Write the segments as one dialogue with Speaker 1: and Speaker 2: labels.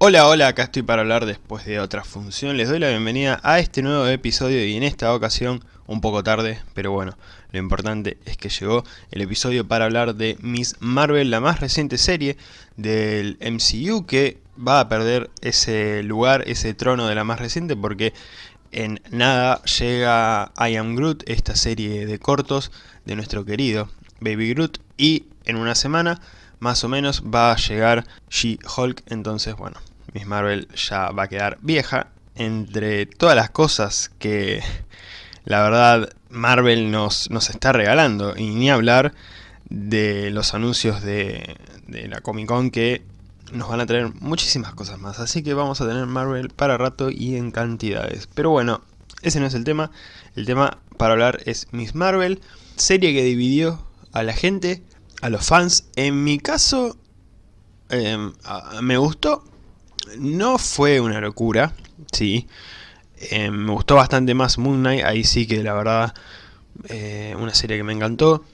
Speaker 1: Hola, hola, acá estoy para hablar después de otra función. Les doy la bienvenida a este nuevo episodio y en esta ocasión, un poco tarde, pero bueno, lo importante es que llegó el episodio para hablar de Miss Marvel, la más reciente serie del MCU que va a perder ese lugar, ese trono de la más reciente porque en nada llega I Am Groot, esta serie de cortos de nuestro querido Baby Groot y en una semana más o menos va a llegar She-Hulk, entonces bueno, Miss Marvel ya va a quedar vieja. Entre todas las cosas que la verdad Marvel nos, nos está regalando, y ni hablar de los anuncios de, la Comic Con que nos van a traer muchísimas cosas más. Así que vamos a tener Marvel para rato y en cantidades. Pero bueno, ese no es el tema. El tema para hablar es Miss Marvel, serie que dividió a la gente, a los fans. En mi caso, eh, me gustó, no fue una locura, sí. Eh, me gustó bastante más Moon Knight, ahí sí que la verdad, eh, una serie que me encantó.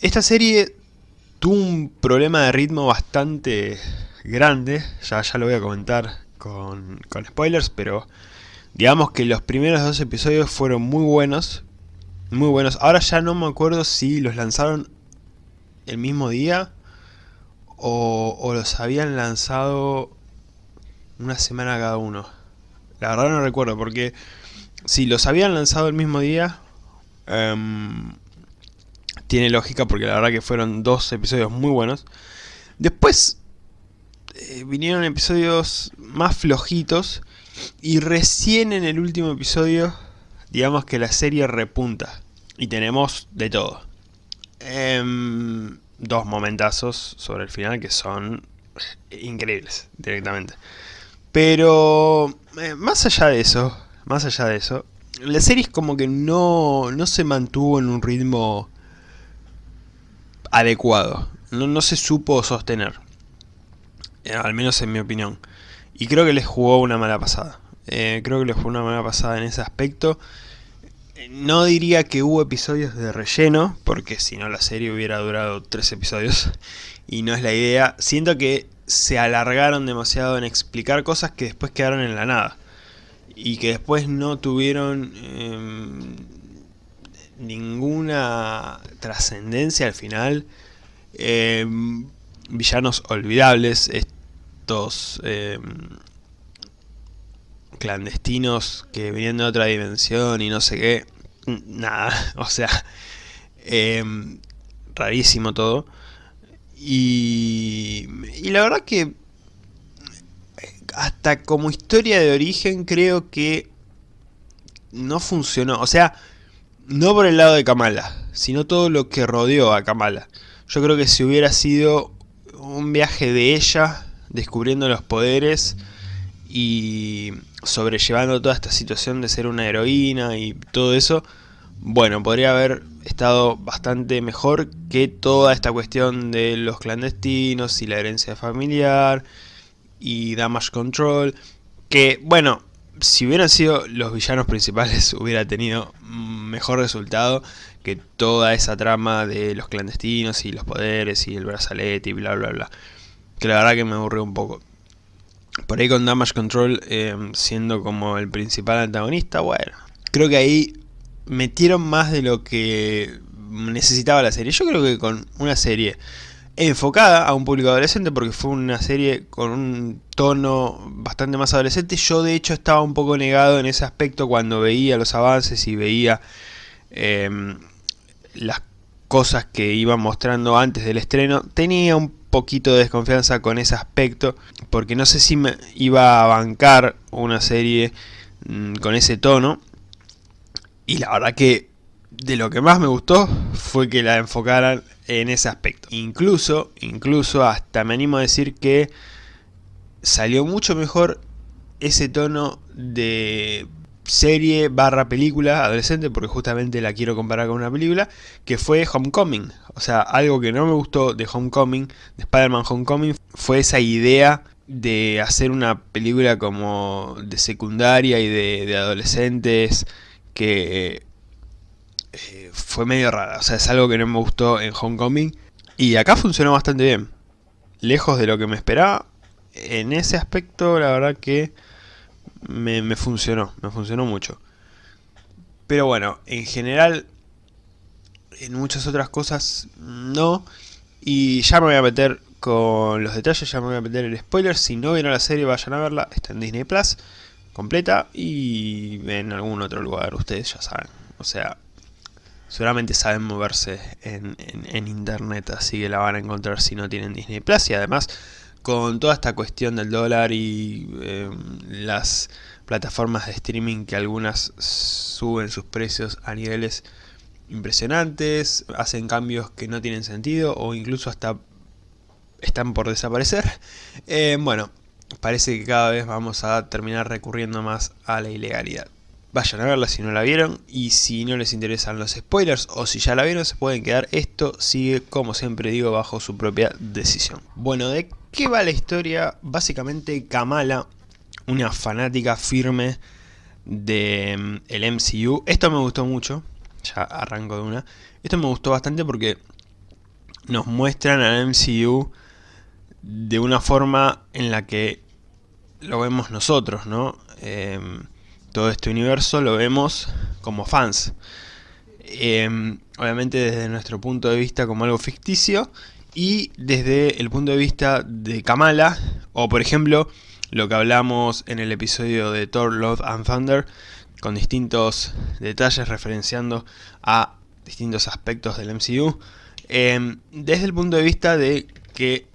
Speaker 1: Esta serie tuvo un problema de ritmo bastante grande, ya, ya lo voy a comentar con, con spoilers, pero digamos que los primeros dos episodios fueron muy buenos, muy buenos. Ahora ya no me acuerdo si los lanzaron el mismo día o, o los habían lanzado una semana cada uno. La verdad no recuerdo, porque si los habían lanzado el mismo día, um, tiene lógica, porque la verdad que fueron dos episodios muy buenos. Después eh, vinieron episodios más flojitos, y recién en el último episodio, digamos que la serie repunta. Y tenemos de todo. Um, dos momentazos sobre el final que son increíbles directamente. Pero eh, más allá de eso, más allá de eso, la serie es como que no, no se mantuvo en un ritmo adecuado. No, no se supo sostener. Eh, al menos en mi opinión. Y creo que les jugó una mala pasada. Eh, creo que les jugó una mala pasada en ese aspecto. No diría que hubo episodios de relleno, porque si no la serie hubiera durado tres episodios. Y no es la idea. Siento que se alargaron demasiado en explicar cosas que después quedaron en la nada. Y que después no tuvieron em, ninguna trascendencia al final. Em, villanos olvidables, estos em, clandestinos que venían de otra dimensión y no sé qué. Nada, o sea, rarísimo todo. Y, y la verdad que hasta como historia de origen creo que no funcionó. O sea, no por el lado de Kamala, sino todo lo que rodeó a Kamala. Yo creo que si hubiera sido un viaje de ella, descubriendo los poderes y sobrellevando toda esta situación de ser una heroína y todo eso, bueno, podría haber estado bastante mejor que toda esta cuestión de los clandestinos y la herencia familiar y damage control, que bueno, si hubieran sido los villanos principales hubiera tenido mejor resultado que toda esa trama de los clandestinos y los poderes y el brazalete y bla bla bla. Que la verdad que me aburrió un poco. Por ahí con Damage Control eh, siendo como el principal antagonista, bueno, creo que ahí metieron más de lo que necesitaba la serie. Yo creo que con una serie enfocada a un público adolescente, porque fue una serie con un tono bastante más adolescente, yo de hecho estaba un poco negado en ese aspecto cuando veía los avances y veía em, las cosas que iban mostrando antes del estreno. Tenía un poquito de desconfianza con ese aspecto, porque no sé si me iba a bancar una serie mm, con ese tono, y la verdad que de lo que más me gustó fue que la enfocaran en ese aspecto. Incluso, incluso hasta me animo a decir que salió mucho mejor ese tono de serie barra película adolescente, porque justamente la quiero comparar con una película, que fue Homecoming. O sea, algo que no me gustó de Homecoming, de Spider-Man Homecoming, fue esa idea de hacer una película como de secundaria y de, de adolescentes que eh, fue medio rara. O sea, es algo que no me gustó en Homecoming. Y acá funcionó bastante bien. Lejos de lo que me esperaba, en ese aspecto la verdad que me, me funcionó, me funcionó mucho. Pero bueno, en general, en muchas otras cosas no. Y ya me voy a meter con los detalles, ya me voy a meter el spoiler. Si no vieron la serie, vayan a verla. Está en Disney Plus, completa. Y en algún otro lugar, ustedes ya saben. O sea, seguramente saben moverse en, internet, así que la van a encontrar si no tienen Disney Plus. Y además, con toda esta cuestión del dólar y em, las plataformas de streaming que algunas suben sus precios a niveles impresionantes, hacen cambios que no tienen sentido o incluso hasta están por desaparecer. Eh, bueno, parece que cada vez vamos a terminar recurriendo más a la ilegalidad. Vayan a verla si no la vieron y si no les interesan los spoilers o si ya la vieron se pueden quedar. Esto sigue, como siempre digo, bajo su propia decisión. Bueno, ¿de qué va la historia? Básicamente Kamala, una fanática firme del de, mm, MCU. Esto me gustó mucho, ya arranco de una. Esto me gustó bastante porque nos muestran al MCU de una forma en la que lo vemos nosotros, ¿no? Em, todo este universo lo vemos como fans. Em, obviamente desde nuestro punto de vista como algo ficticio y desde el punto de vista de Kamala, o por ejemplo lo que hablamos en el episodio de Thor, Love and Thunder, con distintos detalles referenciando a distintos aspectos del MCU, em, desde el punto de vista de que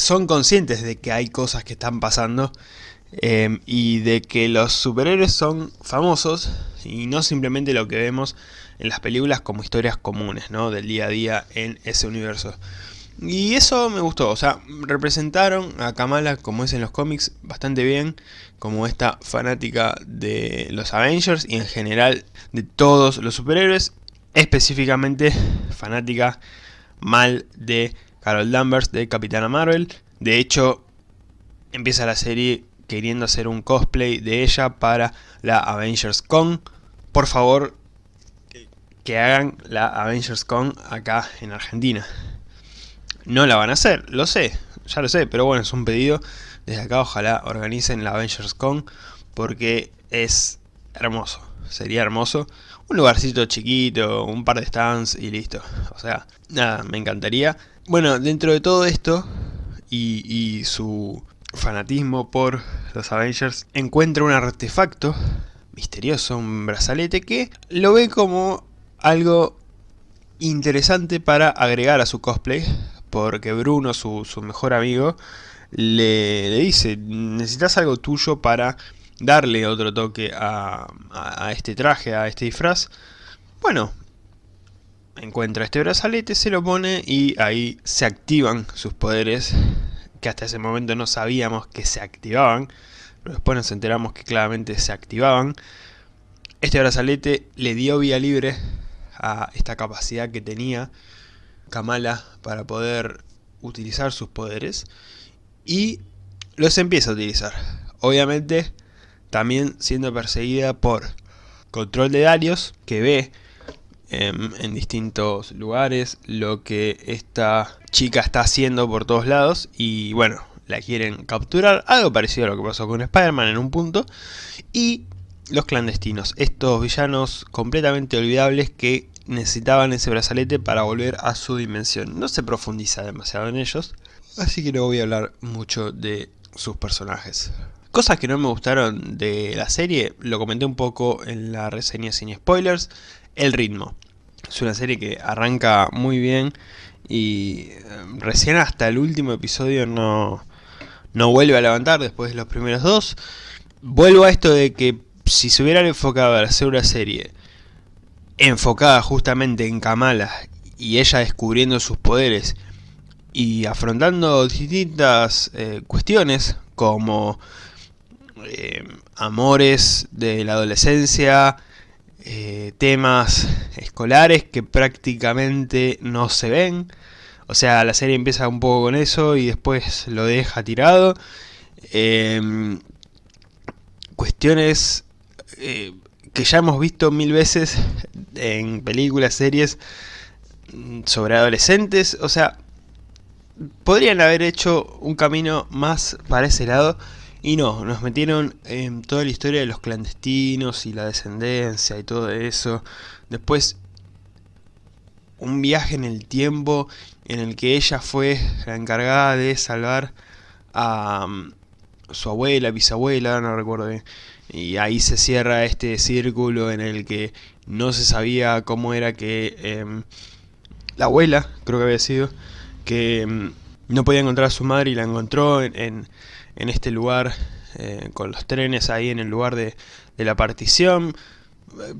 Speaker 1: son conscientes de que hay cosas que están pasando em, y de que los superhéroes son famosos y no simplemente lo que vemos en las películas como historias comunes, ¿no? Del día a día en ese universo. Y eso me gustó, o sea, representaron a Kamala como es en los cómics bastante bien, como esta fanática de los Avengers y en general de todos los superhéroes, específicamente fanática mal de Carol Danvers de Capitana Marvel. De hecho, empieza la serie queriendo hacer un cosplay de ella para la Avengers Con. Por favor, que hagan la Avengers Con acá en Argentina. No la van a hacer, lo sé, ya lo sé, pero bueno, es un pedido. Desde acá ojalá organicen la Avengers Con porque es hermoso, sería hermoso. Un lugarcito chiquito, un par de stands y listo. O sea, nada, me encantaría. Bueno, dentro de todo esto y, y su fanatismo por los Avengers, encuentra un artefacto misterioso, un brazalete que lo ve como algo interesante para agregar a su cosplay porque Bruno, su, mejor amigo, le, dice, necesitas algo tuyo para darle otro toque a, este traje, a este disfraz. Bueno, encuentra este brazalete, se lo pone y ahí se activan sus poderes, que hasta ese momento no sabíamos que se activaban, pero después nos enteramos que claramente se activaban. Este brazalete le dio vía libre a esta capacidad que tenía Kamala para poder utilizar sus poderes y los empieza a utilizar. Obviamente también siendo perseguida por Control de Darius que ve en, distintos lugares lo que esta chica está haciendo por todos lados y bueno, la quieren capturar, algo parecido a lo que pasó con Spider-Man en un punto y los clandestinos, estos villanos completamente olvidables que necesitaban ese brazalete para volver a su dimensión. No se profundiza demasiado en ellos, así que no voy a hablar mucho de sus personajes. Cosas que no me gustaron de la serie, lo comenté un poco en la reseña sin spoilers, el ritmo. Es una serie que arranca muy bien y eh, recién hasta el último episodio no, no vuelve a levantar después de los primeros dos. Vuelvo a esto de que si se hubieran enfocado a hacer una serie enfocada justamente en Kamala y ella descubriendo sus poderes y afrontando distintas eh, cuestiones como eh, amores de la adolescencia, eh, temas escolares que prácticamente no se ven. O sea, la serie empieza un poco con eso y después lo deja tirado. cuestiones que ya hemos visto mil veces en películas, series sobre adolescentes, o sea, podrían haber hecho un camino más para ese lado y no, nos metieron en toda la historia de los clandestinos y la descendencia y todo eso. Después un viaje en el tiempo en el que ella fue la encargada de salvar a um, su abuela, bisabuela, no recuerdo bien. Y ahí se cierra este círculo en el que no se sabía cómo era que em, la abuela, creo que había sido, que em, no podía encontrar a su madre y la encontró en, en, este lugar eh, con los trenes ahí en el lugar de, de la partición.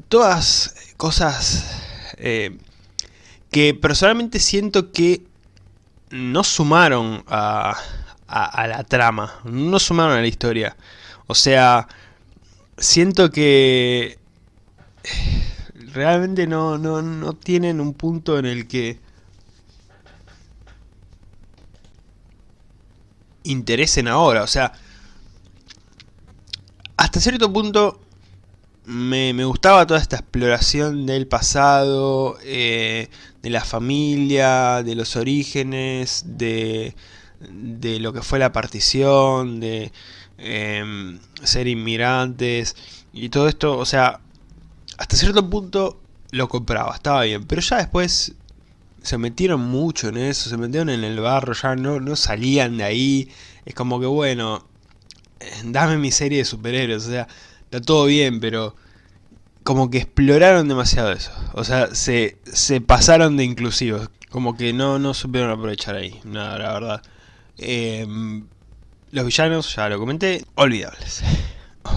Speaker 1: Todas cosas eh, que personalmente siento que no sumaron a, la trama, no sumaron a la historia. O sea, siento que realmente no, no, no tienen un punto en el que interesen ahora. O sea, hasta cierto punto me, gustaba toda esta exploración del pasado, eh, de la familia, de los orígenes, de, de lo que fue la partición, de em, ser inmigrantes y todo esto, o sea, hasta cierto punto lo compraba, estaba bien, pero ya después se metieron mucho en eso, se metieron en el barro, ya no, no salían de ahí, es como que bueno, dame mi serie de superhéroes, o sea, está todo bien, pero como que exploraron demasiado eso. O sea, se, se pasaron de inclusivos. Como que no, no supieron aprovechar ahí, nada, la verdad. Em, los villanos, ya lo comenté, olvidables.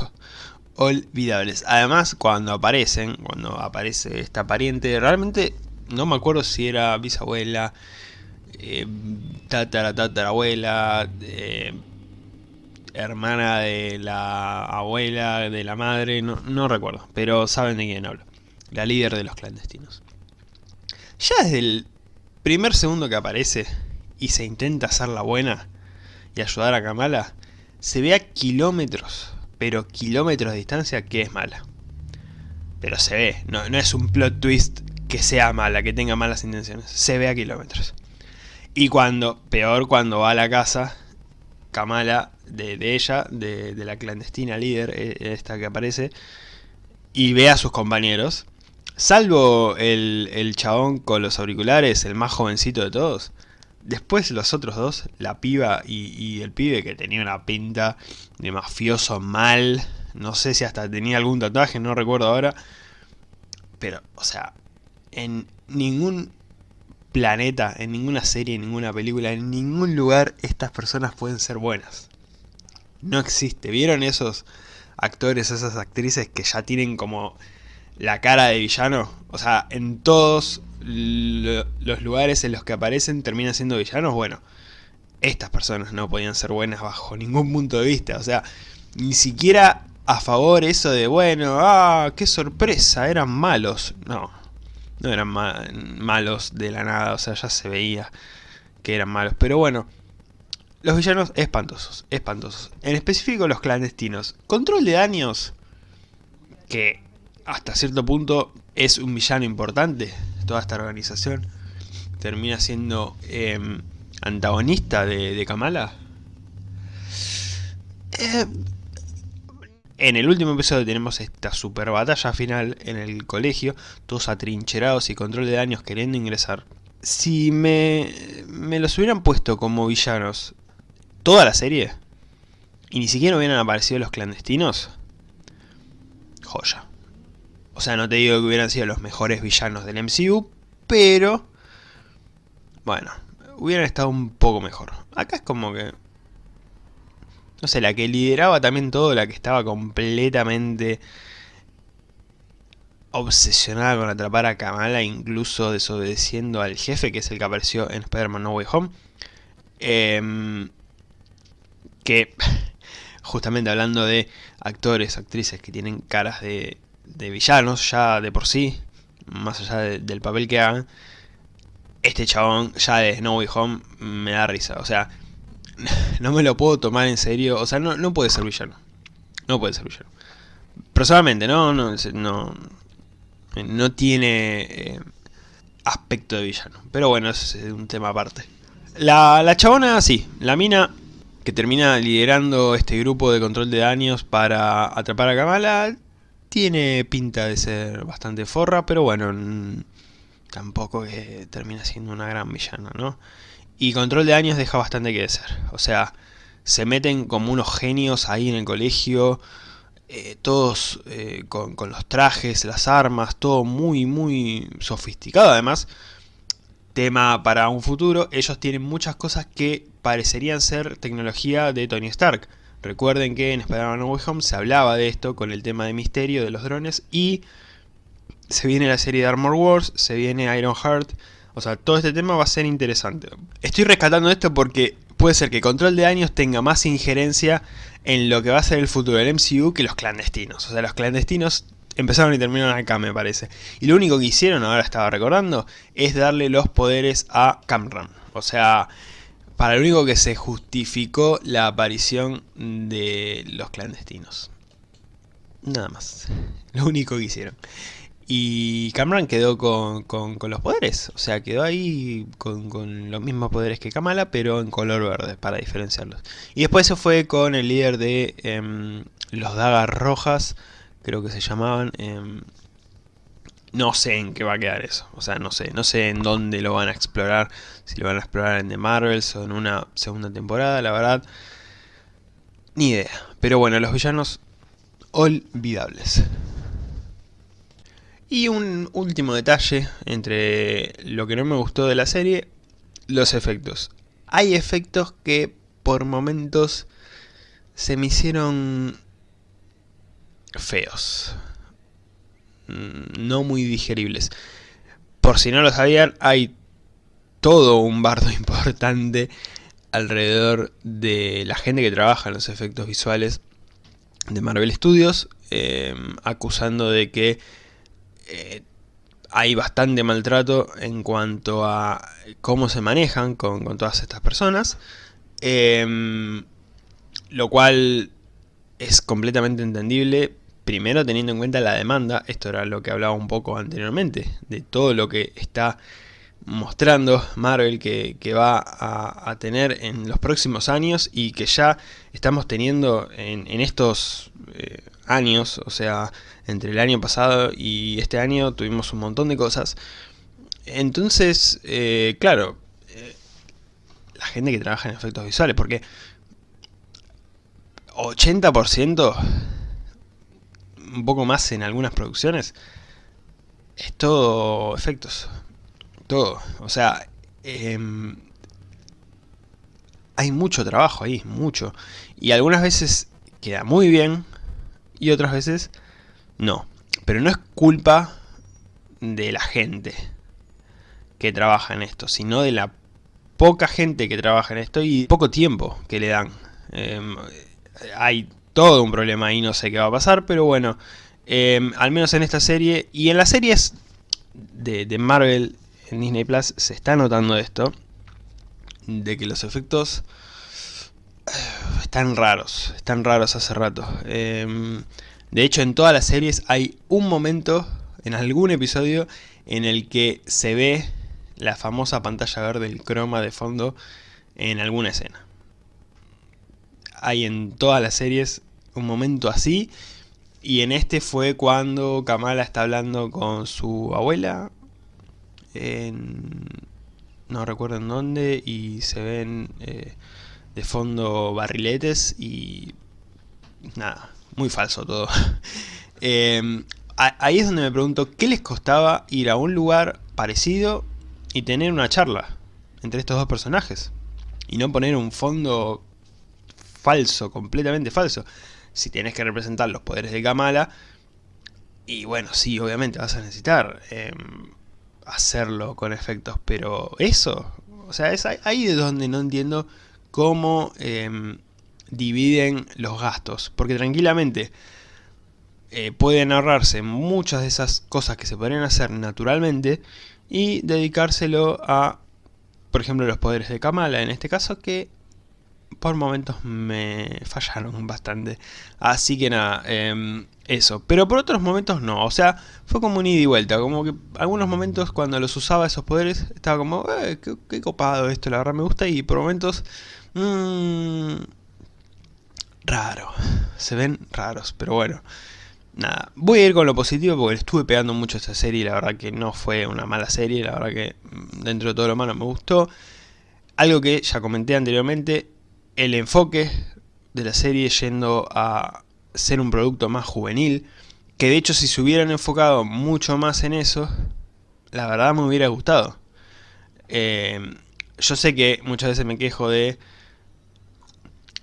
Speaker 1: olvidables. Además, cuando aparecen, cuando aparece esta pariente, realmente no me acuerdo si era bisabuela, eh, tatara, tatarabuela, eh, hermana de la abuela, de la madre, no, no recuerdo, pero saben de quién hablo. La líder de los clandestinos. Ya desde el primer segundo que aparece y se intenta hacer la buena y ayudar a Kamala, se ve a kilómetros, pero kilómetros de distancia que es mala. Pero se ve, no, no es un plot twist que sea mala, que tenga malas intenciones, se ve a kilómetros. Y cuando, peor cuando va a la casa, Kamala de, ella, de, la clandestina líder, e, esta que aparece, y ve a sus compañeros, salvo el, el chabón con los auriculares, el más jovencito de todos, después los otros dos, la piba y, el pibe que tenía una pinta de mafioso mal, no sé si hasta tenía algún tatuaje, no recuerdo ahora, pero, o sea, en ningún planeta, en ninguna serie, en ninguna película, en ningún lugar estas personas pueden ser buenas no existe. ¿Vieron esos actores, esas actrices que ya tienen como la cara de villano? O sea, en todos los lugares en los que aparecen terminan siendo villanos. Bueno, estas personas no podían ser buenas bajo ningún punto de vista. O sea, ni siquiera a favor eso de, bueno, ah, qué sorpresa, eran malos. No, no eran malos de la nada, o sea, ya se veía que eran malos. Pero bueno, los villanos espantosos, espantosos. En específico los clandestinos. Control de daños, que hasta cierto punto es un villano importante de toda esta organización. Termina siendo em, antagonista de, Kamala. Eh, en el último episodio tenemos esta super batalla final en el colegio, todos atrincherados y control de daños queriendo ingresar. Si me, me los hubieran puesto como villanos toda la serie y ni siquiera hubieran aparecido los clandestinos, joya. O sea, no te digo que hubieran sido los mejores villanos del MCU, pero... Bueno, hubieran estado un poco mejor. Acá es como que... No sé, la que lideraba también todo, la que estaba completamente obsesionada con atrapar a Kamala, incluso desobedeciendo al jefe, que es el que apareció en Spider-Man No Way Home. Eh, que justamente hablando de actores, actrices que tienen caras de, villanos ya de por sí, más allá del papel que hagan, este chabón ya de Snow Way Home me da risa, o sea, no me lo puedo tomar en serio, o sea, no, no puede ser villano, no puede ser villano. Personalmente, no, no, no, no tiene eh, aspecto de villano, pero bueno, es un tema aparte. La, la chabona, sí, la mina que termina liderando este grupo de control de daños para atrapar a Kamala, tiene pinta de ser bastante forra, pero bueno, tampoco que termina siendo una gran villana, ¿no? Y control de daños deja bastante que desear, o sea, se meten como unos genios ahí en el colegio, eh, todos eh, con, con, los trajes, las armas, todo muy, muy sofisticado además. Tema para un futuro, ellos tienen muchas cosas que parecerían ser tecnología de Tony Stark. Recuerden que en Spider-Man No Way Home se hablaba de esto con el tema de misterio de los drones y se viene la serie de Armor Wars, se viene Iron Heart, o sea, todo este tema va a ser interesante. Estoy rescatando esto porque puede ser que Control de Daños tenga más injerencia en lo que va a ser el futuro del MCU que los clandestinos. O sea, los clandestinos empezaron y terminaron acá, me parece. Y lo único que hicieron, ahora estaba recordando, es darle los poderes a Camran. O sea, para lo único que se justificó la aparición de los clandestinos. Nada más. Lo único que hicieron. Y Cameron quedó con, los poderes, o sea, quedó ahí con, los mismos poderes que Kamala, pero en color verde, para diferenciarlos. Y después se fue con el líder de em, los Dagas Rojas, creo que se llamaban. Em, no sé en qué va a quedar eso, o sea, no sé, no sé en dónde lo van a explorar, si lo van a explorar en The Marvels o en una segunda temporada, la verdad, ni idea. Pero bueno, los villanos olvidables. Y un último detalle entre lo que no me gustó de la serie, los efectos. Hay efectos que por momentos se me hicieron feos. Mm, no muy digeribles. Por si no lo sabían, hay todo un bardo importante alrededor de la gente que trabaja en los efectos visuales de Marvel Studios, eh, acusando de que eh, hay bastante maltrato en cuanto a cómo se manejan con, todas estas personas. Em, lo cual es completamente entendible, primero teniendo en cuenta la demanda, esto era lo que hablaba un poco anteriormente, de todo lo que está mostrando Marvel que, va a, tener en los próximos años y que ya estamos teniendo en, estos eh, años, o sea, entre el año pasado y este año tuvimos un montón de cosas. Entonces, eh, claro, eh, la gente que trabaja en efectos visuales, porque 80%, un poco más en algunas producciones, es todo efectos. Todo. O sea, em, hay mucho trabajo ahí, mucho. Y algunas veces queda muy bien y otras veces no. Pero no es culpa de la gente que trabaja en esto, sino de la poca gente que trabaja en esto y poco tiempo que le dan. Em, hay todo un problema ahí, no sé qué va a pasar, pero bueno, em, al menos en esta serie y en las series de, de, Marvel en Disney Plus se está notando esto, de que los efectos están raros, están raros hace rato. Em, de hecho, en todas las series hay un momento, en algún episodio, en el que se ve la famosa pantalla verde, el croma de fondo, en alguna escena. Hay en todas las series un momento así, y en este fue cuando Kamala está hablando con su abuela, en, no recuerdo en dónde, y se ven eh, de fondo barriletes y nada, muy falso todo. Em, ahí es donde me pregunto, ¿qué les costaba ir a un lugar parecido y tener una charla entre estos dos personajes? Y no poner un fondo falso, completamente falso. Si tienes que representar los poderes de Kamala, y bueno, sí, obviamente vas a necesitar em, hacerlo con efectos, pero eso, o sea, es ahí de donde no entiendo cómo em, dividen los gastos, porque tranquilamente eh, pueden ahorrarse muchas de esas cosas que se podrían hacer naturalmente y dedicárselo a, por ejemplo, los poderes de Kamala, en este caso, que por momentos me fallaron bastante. Así que nada, em, eso, pero por otros momentos no, o sea, fue como un ida y vuelta, como que algunos momentos cuando los usaba esos poderes, estaba como, eh, qué, copado esto, la verdad me gusta, y por momentos, mmm, raro, se ven raros, pero bueno, nada, voy a ir con lo positivo porque estuve pegando mucho esta serie la verdad que no fue una mala serie, la verdad que mm, dentro de todo lo malo me gustó, algo que ya comenté anteriormente, el enfoque de la serie yendo a ser un producto más juvenil, que de hecho si se hubieran enfocado mucho más en eso, la verdad me hubiera gustado. Eh, yo sé que muchas veces me quejo de...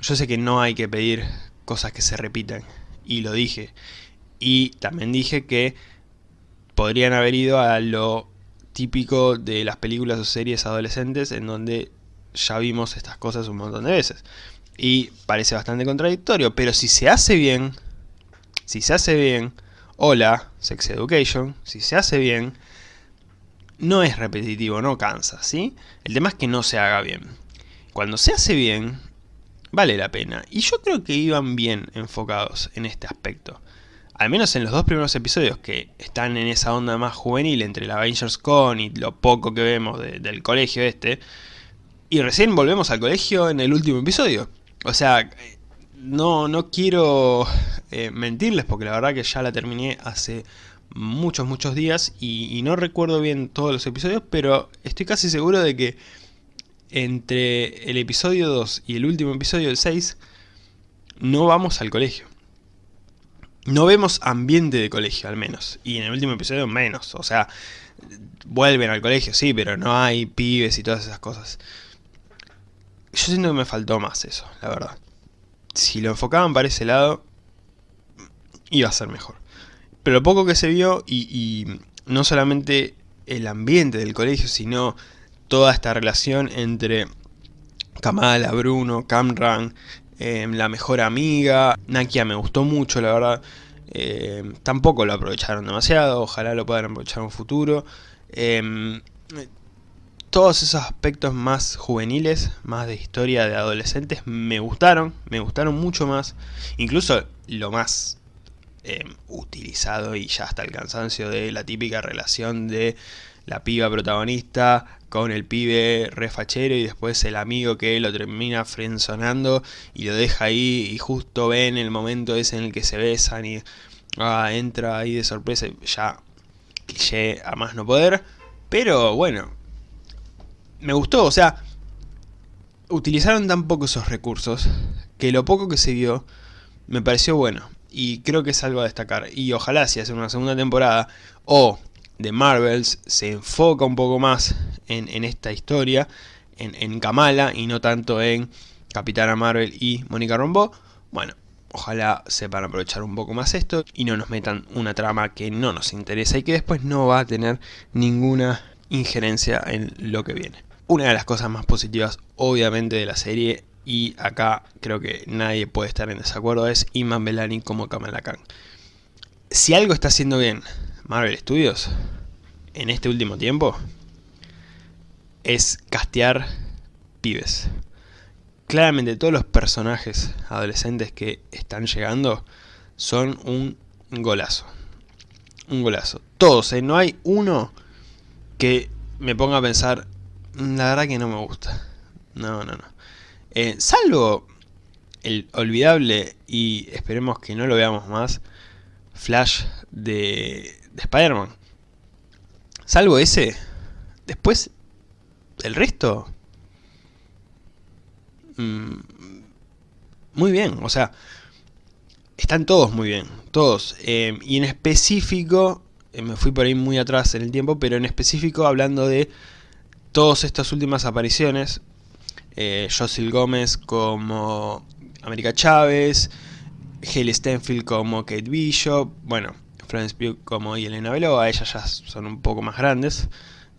Speaker 1: Yo sé que no hay que pedir cosas que se repitan, y lo dije. Y también dije que podrían haber ido a lo típico de las películas o series adolescentes en donde ya vimos estas cosas un montón de veces y parece bastante contradictorio, pero si se hace bien, si se hace bien, hola, Sex Education, si se hace bien, no es repetitivo, no cansa, ¿sí? El tema es que no se haga bien. Cuando se hace bien, vale la pena. Y yo creo que iban bien enfocados en este aspecto. Al menos en los dos primeros episodios que están en esa onda más juvenil entre la Avengers Con y lo poco que vemos del colegio este. Y recién volvemos al colegio en el último episodio. O sea, no, no quiero eh, mentirles porque la verdad que ya la terminé hace muchos, muchos días y, no recuerdo bien todos los episodios, pero estoy casi seguro de que entre el episodio 2 y el último episodio, el 6, no vamos al colegio. No vemos ambiente de colegio, al menos. Y en el último episodio, menos. O sea, vuelven al colegio, sí, pero no hay pibes y todas esas cosas. Yo siento que me faltó más eso, la verdad. Si lo enfocaban para ese lado, iba a ser mejor. Pero lo poco que se vio, y, no solamente el ambiente del colegio, sino toda esta relación entre Kamala, Bruno, Camran, em, la mejor amiga, Nakia me gustó mucho, la verdad. Em, tampoco lo aprovecharon demasiado, ojalá lo puedan aprovechar en un futuro. Em, todos esos aspectos más juveniles, más de historia de adolescentes, me gustaron, me gustaron mucho más. Incluso lo más eh, utilizado y ya hasta el cansancio de la típica relación de la piba protagonista con el pibe refachero y después el amigo que lo termina frenzonando y lo deja ahí y justo ven el momento ese en el que se besan y ah, entra ahí de sorpresa y ya cliché a más no poder. Pero bueno, me gustó, o sea, utilizaron tan poco esos recursos que lo poco que se vio me pareció bueno. Y creo que es algo a destacar. Y ojalá si hacen una segunda temporada o de Marvels se enfoca un poco más en, esta historia, en, en, Kamala y no tanto en Capitana Marvel y Mónica Rombo. Bueno, ojalá sepan aprovechar un poco más esto y no nos metan una trama que no nos interesa y que después no va a tener ninguna injerencia en lo que viene. Una de las cosas más positivas, obviamente, de la serie, y acá creo que nadie puede estar en desacuerdo, es Iman Belani como Kamala Khan. Si algo está haciendo bien Marvel Studios en este último tiempo, es castear pibes. Claramente todos los personajes adolescentes que están llegando son un golazo. Un golazo. Todos, ¿eh? No hay uno que me ponga a pensar, la verdad que no me gusta. No, no, no. Eh, salvo el olvidable, y esperemos que no lo veamos más, Flash de, de Spider-Man. Salvo ese, después el resto... Mm, muy bien, o sea, están todos muy bien, todos. Eh, y en específico, eh, me fui por ahí muy atrás en el tiempo, pero en específico hablando de todas estas últimas apariciones, eh, Gómez como América Chávez, Haley Stenfield como Kate Bishop, bueno, Florence Pugh como Elena Beloa, ellas ya son un poco más grandes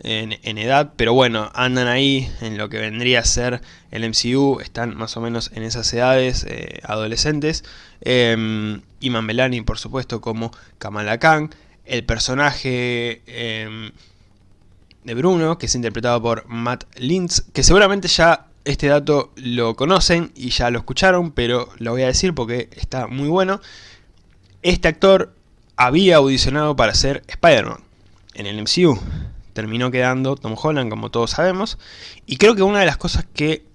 Speaker 1: en, edad, pero bueno, andan ahí en lo que vendría a ser el MCU, están más o menos en esas edades eh, adolescentes. Eh, Iman Belani, por supuesto, como Kamala Khan, el personaje... Em, de Bruno, que es interpretado por Matt Lintz, que seguramente ya este dato lo conocen y ya lo escucharon, pero lo voy a decir porque está muy bueno. Este actor había audicionado para ser Spider-Man en el MCU. Terminó quedando Tom Holland, como todos sabemos. Y creo que una de las cosas que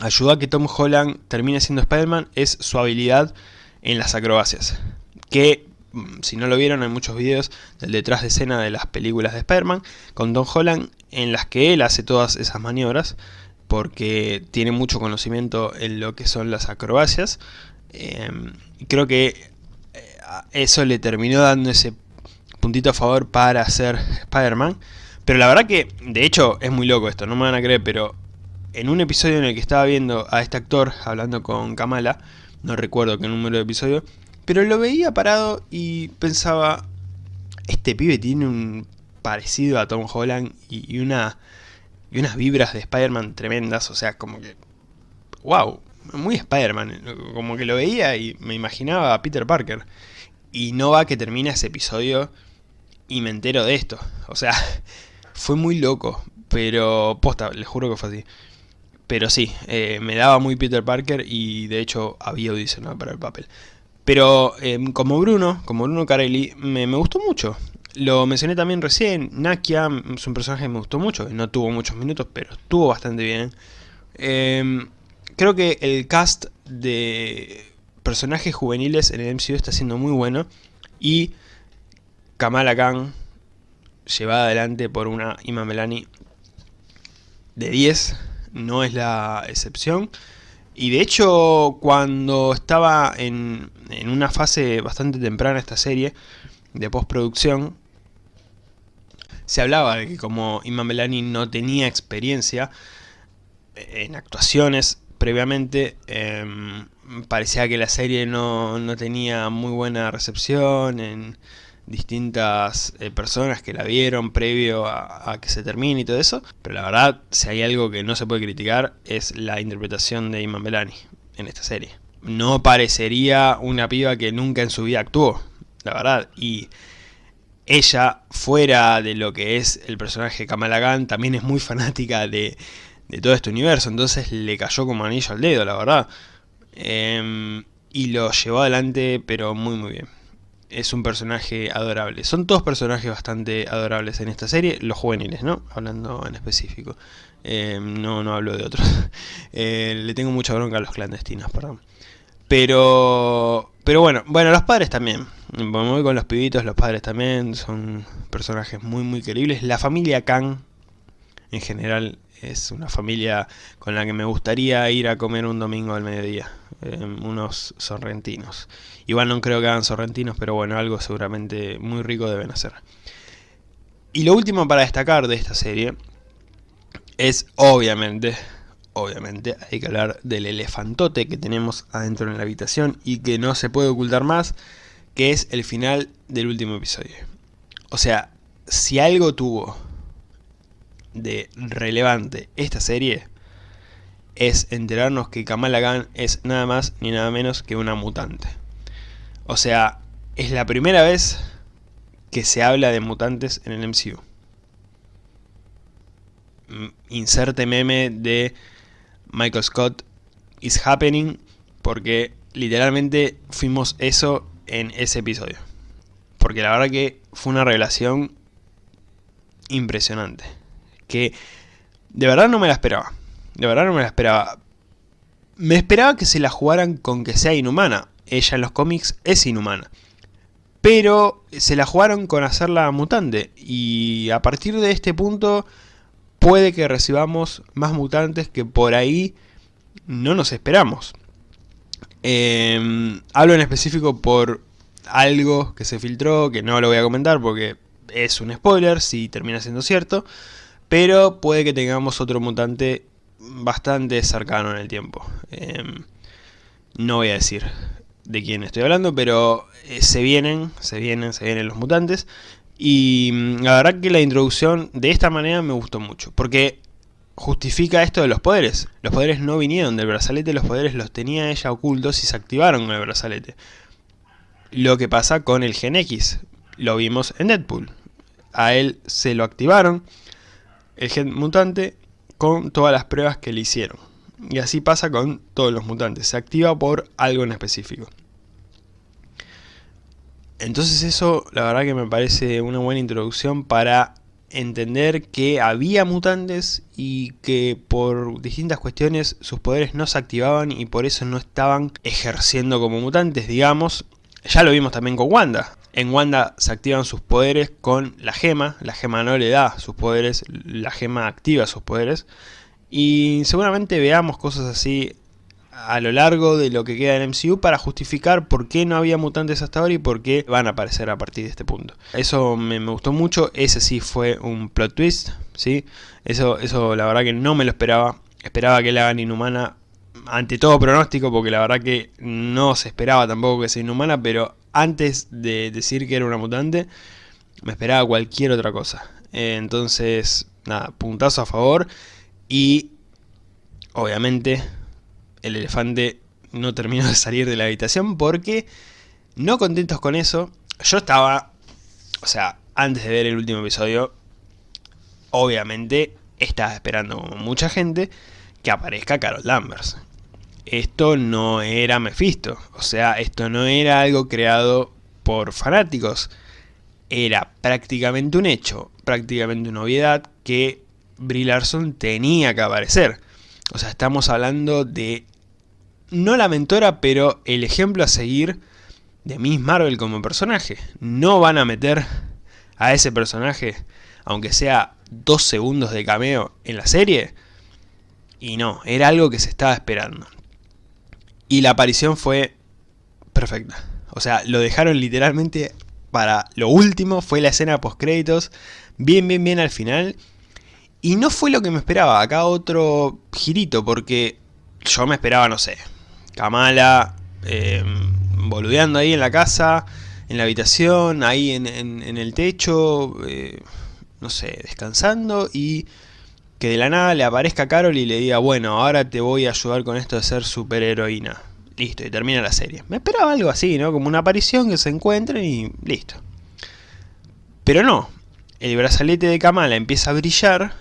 Speaker 1: ayudó a que Tom Holland termine siendo Spider-Man es su habilidad en las acrobacias. Que, mm, si no lo vieron, hay muchos videos del detrás de escena de las películas de Spider-Man con Tom Holland en las que él hace todas esas maniobras porque tiene mucho conocimiento en lo que son las acrobacias. Em, creo que eh, eso le terminó dando ese puntito a favor para ser Spider-Man. Pero la verdad que, de hecho, es muy loco esto, no me van a creer, pero en un episodio en el que estaba viendo a este actor hablando con Kamala, no recuerdo qué número de episodio, pero lo veía parado y pensaba, este pibe tiene un parecido a Tom Holland y, una, y unas vibras de Spider-Man tremendas, o sea, como que, wow, muy Spider-Man, como que lo veía y me imaginaba a Peter Parker. Y no va que termina ese episodio y me entero de esto. O sea, fue muy loco, pero posta, les juro que fue así. Pero sí, eh, me daba muy Peter Parker y de hecho había audicionado para el papel. Pero em, como Bruno, como Bruno Carelli, me, gustó mucho. Lo mencioné también recién, Nakia es un personaje que me gustó mucho, no tuvo muchos minutos, pero estuvo bastante bien. Em, creo que el cast de personajes juveniles en el MCU está siendo muy bueno y Kamala Khan, llevada adelante por una Ima Melani de 10, no es la excepción. Y de hecho, cuando estaba en, en una fase bastante temprana esta serie, de postproducción, se hablaba de que como Iman Melani no tenía experiencia en actuaciones previamente, em, parecía que la serie no, no tenía muy buena recepción en distintas eh, personas que la vieron previo a, que se termine y todo eso. Pero la verdad, si hay algo que no se puede criticar, es la interpretación de Iman Belani en esta serie. No parecería una piba que nunca en su vida actuó, la verdad. Y ella, fuera de lo que es el personaje Kamala Khan, también es muy fanática de, de todo este universo. Entonces le cayó como anillo al dedo, la verdad. Em, y lo llevó adelante, pero muy muy bien es un personaje adorable. Son todos personajes bastante adorables en esta serie, los juveniles, ¿no? Hablando en específico. Eh, no, no hablo de otros. Eh, le tengo mucha bronca a los clandestinos, perdón. Pero, pero bueno, bueno, los padres también. Me voy con los pibitos, los padres también son personajes muy, muy queribles. La familia Khan, en general, es una familia con la que me gustaría ir a comer un domingo al mediodía. Em, unos sorrentinos. Igual no creo que hagan sorrentinos, pero bueno, algo seguramente muy rico deben hacer. Y lo último para destacar de esta serie es obviamente, obviamente hay que hablar del elefantote que tenemos adentro en la habitación y que no se puede ocultar más, que es el final del último episodio. O sea, si algo tuvo de relevante esta serie, es enterarnos que Kamala Khan es nada más ni nada menos que una mutante. O sea, es la primera vez que se habla de mutantes en el MCU. Mm, inserte meme de Michael Scott is happening porque literalmente fuimos eso en ese episodio. Porque la verdad que fue una revelación impresionante. Que de verdad no me la esperaba. De verdad no me la esperaba. Me esperaba que se la jugaran con que sea inhumana. Ella en los cómics es inhumana. Pero se la jugaron con hacerla mutante. Y a partir de este punto puede que recibamos más mutantes que por ahí no nos esperamos. Em, hablo en específico por algo que se filtró, que no lo voy a comentar porque es un spoiler si termina siendo cierto. Pero puede que tengamos otro mutante bastante cercano en el tiempo. Em, no voy a decir de quién estoy hablando, pero eh, se vienen, se vienen, se vienen los mutantes. Y mm, la verdad que la introducción de esta manera me gustó mucho, porque justifica esto de los poderes. Los poderes no vinieron del brazalete, los poderes los tenía ella ocultos y se activaron con el brazalete. Lo que pasa con el Gen X, lo vimos en Deadpool. A él se lo activaron, el gen mutante con todas las pruebas que le hicieron. Y así pasa con todos los mutantes, se activa por algo en específico. Entonces eso la verdad que me parece una buena introducción para entender que había mutantes y que por distintas cuestiones sus poderes no se activaban y por eso no estaban ejerciendo como mutantes, digamos. Ya lo vimos también con Wanda. En Wanda se activan sus poderes con la gema, la gema no le da sus poderes, la gema activa sus poderes. Y seguramente veamos cosas así a lo largo de lo que queda en MCU para justificar por qué no había mutantes hasta ahora y por qué van a aparecer a partir de este punto. Eso me, gustó mucho, ese sí fue un plot twist, ¿sí? Eso, eso la verdad que no me lo esperaba, esperaba que la hagan inhumana ante todo pronóstico, porque la verdad que no se esperaba tampoco que sea inhumana, pero antes de decir que era una mutante, me esperaba cualquier otra cosa. Entonces, nada, puntazo a favor y obviamente el elefante no terminó de salir de la habitación porque, no contentos con eso, yo estaba, o sea, antes de ver el último episodio, obviamente estaba esperando como mucha gente que aparezca Carol Danvers. Esto no era Mephisto, o sea, esto no era algo creado por fanáticos. Era prácticamente un hecho, prácticamente una obviedad que Brie Larson tenía que aparecer. O sea, estamos hablando de no la mentora, pero el ejemplo a seguir de Miss Marvel como personaje. No van a meter a ese personaje, aunque sea dos segundos de cameo en la serie. Y no, era algo que se estaba esperando. Y la aparición fue perfecta. O sea, lo dejaron literalmente para lo último, fue la escena post créditos, bien, bien, bien al final. Y no fue lo que me esperaba, acá otro girito, porque yo me esperaba, no sé, Kamala eh, boludeando ahí en la casa, en la habitación, ahí en, el techo, eh, no sé, descansando y que de la nada le aparezca Carol y le diga, bueno, ahora te voy a ayudar con esto de ser superheroína. Listo, y termina la serie. Me esperaba algo así, ¿no? Como una aparición que se encuentren y listo. Pero no, el brazalete de Kamala empieza a brillar,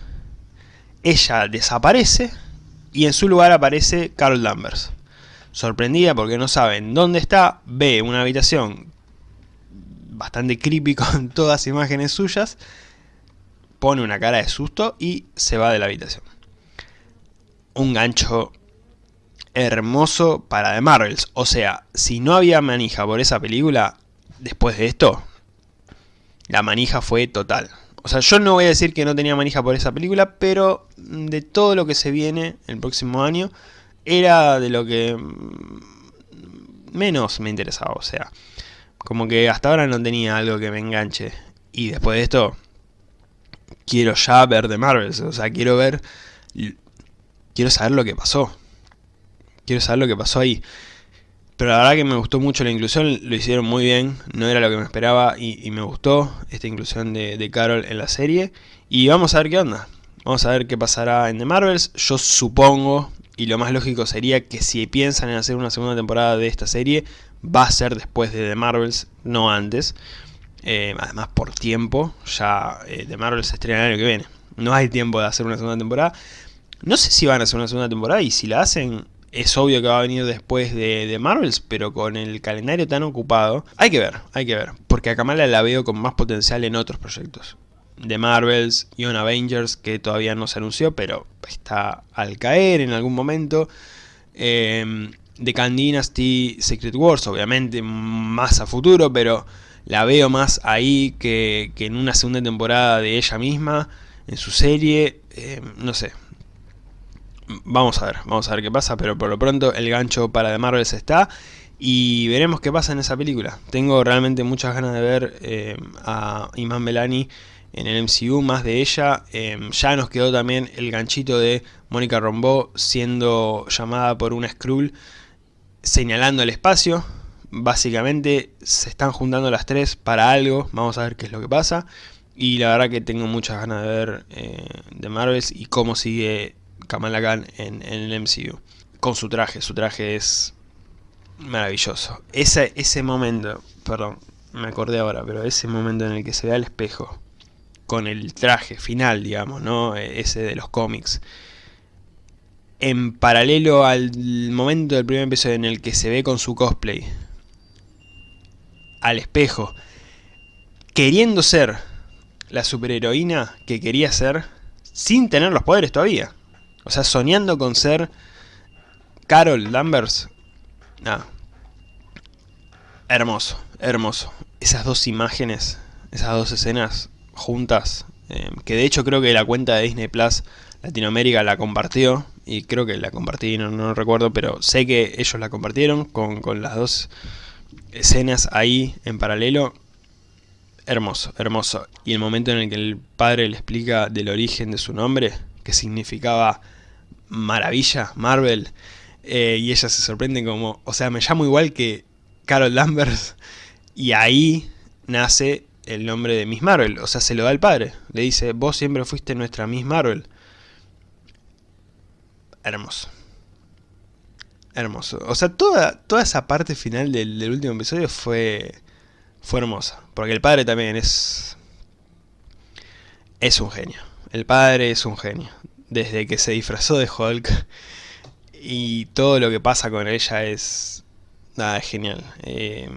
Speaker 1: ella desaparece y en su lugar aparece Carol Danvers sorprendida porque no saben dónde está, ve una habitación bastante creepy con todas imágenes suyas, pone una cara de susto y se va de la habitación. Un gancho hermoso para The Marvels. O sea, si no había manija por esa película, después de esto, la manija fue total. O sea, yo no voy a decir que no tenía manija por esa película, pero de todo lo que se viene el próximo año, era de lo que menos me interesaba, o sea, como que hasta ahora no tenía algo que me enganche. Y después de esto, quiero ya ver de Marvel, o sea, quiero ver, quiero saber lo que pasó. Quiero saber lo que pasó ahí. Pero la verdad que me gustó mucho la inclusión, lo hicieron muy bien, no era lo que me esperaba y, me gustó esta inclusión de, de, Carol en la serie. Y vamos a ver qué onda, vamos a ver qué pasará en The Marvels. Yo supongo, y lo más lógico sería que si piensan en hacer una segunda temporada de esta serie, va a ser después de The Marvels, no antes. Eh, además por tiempo, ya eh, The Marvels se estrena el año que viene. No hay tiempo de hacer una segunda temporada. No sé si van a hacer una segunda temporada y si la hacen, es obvio que va a venir después de, The Marvels, pero con el calendario tan ocupado, hay que ver, hay que ver. Porque a Kamala la veo con más potencial en otros proyectos de Marvels, Young Avengers, que todavía no se anunció, pero está al caer en algún momento. Eh, The Khan Secret Wars, obviamente más a futuro, pero la veo más ahí que, en una segunda temporada de ella misma, en su serie, em, no sé. Vamos a ver, vamos a ver qué pasa, pero por lo pronto el gancho para The Marvels está y veremos qué pasa en esa película. Tengo realmente muchas ganas de ver em, a Iman Belani en el MCU, más de ella. Em, ya nos quedó también el ganchito de Mónica Rombo siendo llamada por una Skrull señalando el espacio. Básicamente se están juntando las tres para algo, vamos a ver qué es lo que pasa. Y la verdad que tengo muchas ganas de ver eh, de Marvels y cómo sigue Kamala Khan en, en, el MCU. Con su traje, su traje es maravilloso. Ese, ese momento, perdón, me acordé ahora, pero ese momento en el que se ve al espejo con el traje final, digamos, ¿no? E, ese de los cómics. En paralelo al momento del primer episodio en el que se ve con su cosplay. al espejo, queriendo ser la superheroína que quería ser, sin tener los poderes todavía. O sea, soñando con ser Carol Danvers. Nada. Hermoso, hermoso. Esas dos imágenes, esas dos escenas juntas, eh, que de hecho creo que la cuenta de Disney Plus Latinoamérica la compartió, y creo que la compartí, no, recuerdo, pero sé que ellos la compartieron con, con las dos escenas ahí en paralelo. Hermoso, hermoso. Y el momento en el que el padre le explica del origen de su nombre, que significaba maravilla, Marvel, eh, y ella se sorprende como, o sea, me llamo igual que Carol Danvers, y ahí nace el nombre de Miss Marvel, o sea, se lo da al padre, le dice, vos siempre fuiste nuestra Miss Marvel. Hermoso. Hermoso. O sea, toda, toda esa parte final del, del último episodio fue, fue hermosa, porque el padre también es... Es un genio. El padre es un genio. Desde que se disfrazó de Hulk y todo lo que pasa con ella es... Nada, es genial. Eh,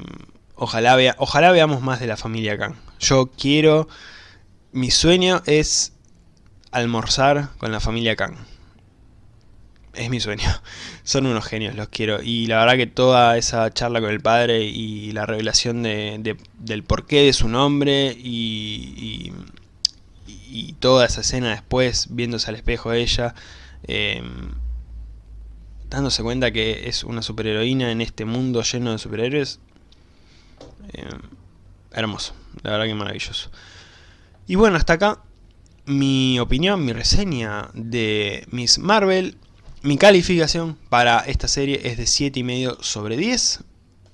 Speaker 1: ojalá, vea, ojalá veamos más de la familia Khan. Yo quiero... Mi sueño es almorzar con la familia Khan. Es mi sueño. Son unos genios, los quiero. Y la verdad que toda esa charla con el padre y la revelación de, de, del porqué de su nombre y, y, toda esa escena después, viéndose al espejo de ella, eh, dándose cuenta que es una superheroína en este mundo lleno de superhéroes. Eh, hermoso, la verdad que maravilloso. Y bueno, hasta acá mi opinión, mi reseña de Miss Marvel. Mi calificación para esta serie es de 7,5 sobre 10.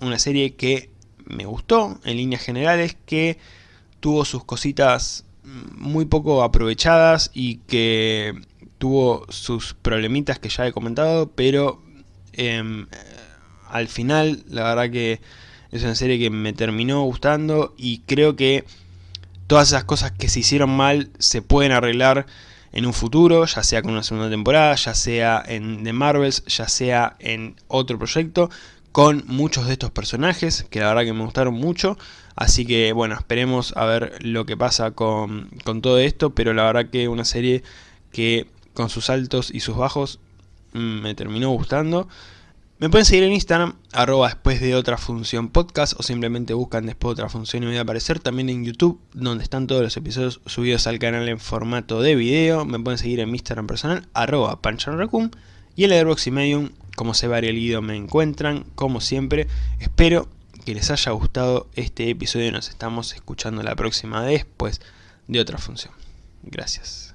Speaker 1: Una serie que me gustó en líneas generales, que tuvo sus cositas muy poco aprovechadas y que tuvo sus problemitas que ya he comentado, pero eh, al final la verdad que es una serie que me terminó gustando y creo que todas esas cosas que se hicieron mal se pueden arreglar en un futuro, ya sea con una segunda temporada, ya sea en The Marvels, ya sea en otro proyecto, con muchos de estos personajes, que la verdad que me gustaron mucho, así que bueno, esperemos a ver lo que pasa con, con todo esto, pero la verdad que una serie que con sus altos y sus bajos mm, me terminó gustando. Me pueden seguir en Instagram, arroba después de otra función podcast, o simplemente buscan después de otra función y me va a aparecer. También en YouTube, donde están todos los episodios subidos al canal en formato de video. Me pueden seguir en mi Instagram personal, arroba panchanracum. Y en Letterboxd y Medium, como se va el guido, me encuentran, como siempre. Espero que les haya gustado este episodio. Nos estamos escuchando la próxima después de otra función. Gracias.